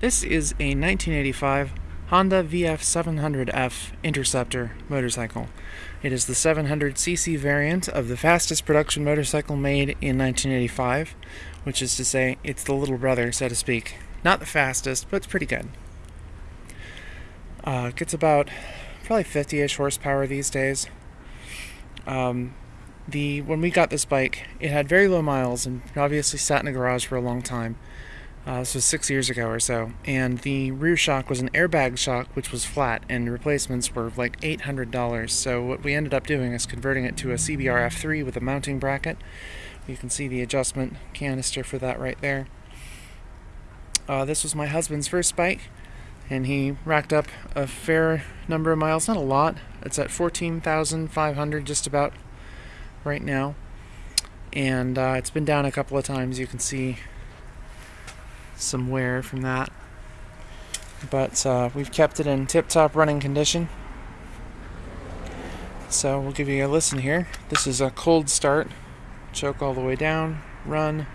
This is a 1985 Honda VF700F Interceptor motorcycle. It is the 700cc variant of the fastest production motorcycle made in 1985, which is to say, it's the little brother, so to speak. Not the fastest, but it's pretty good. Uh, gets about probably 50-ish horsepower these days. Um, the when we got this bike, it had very low miles and obviously sat in a garage for a long time. Uh, this was six years ago or so, and the rear shock was an airbag shock, which was flat, and replacements were like $800. So what we ended up doing is converting it to a CBR F3 with a mounting bracket. You can see the adjustment canister for that right there. Uh, this was my husband's first bike, and he racked up a fair number of miles, not a lot. It's at 14,500 just about right now, and uh, it's been down a couple of times. You can see some wear from that. But uh, we've kept it in tip-top running condition. So we'll give you a listen here. This is a cold start. Choke all the way down, run.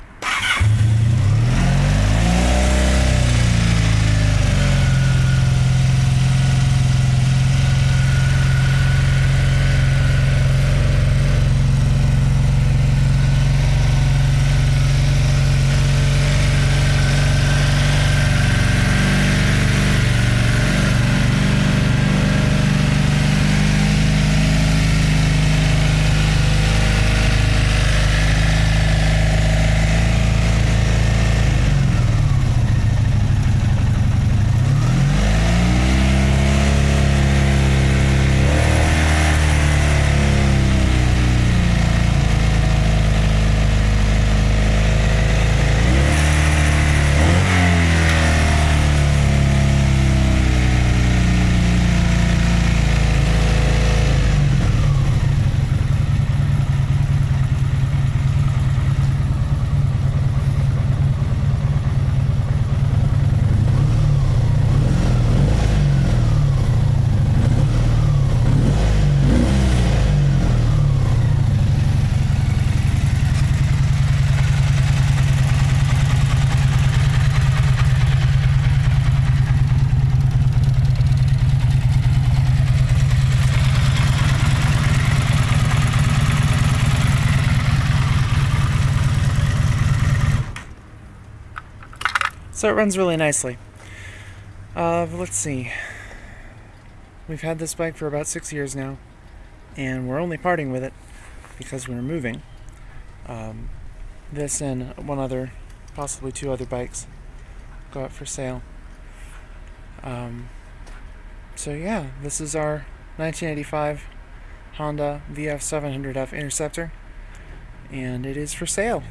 So it runs really nicely. Uh, let's see. We've had this bike for about six years now, and we're only parting with it because we're moving. Um, this and one other, possibly two other bikes, go out for sale. Um, so yeah, this is our 1985 Honda VF700F Interceptor, and it is for sale.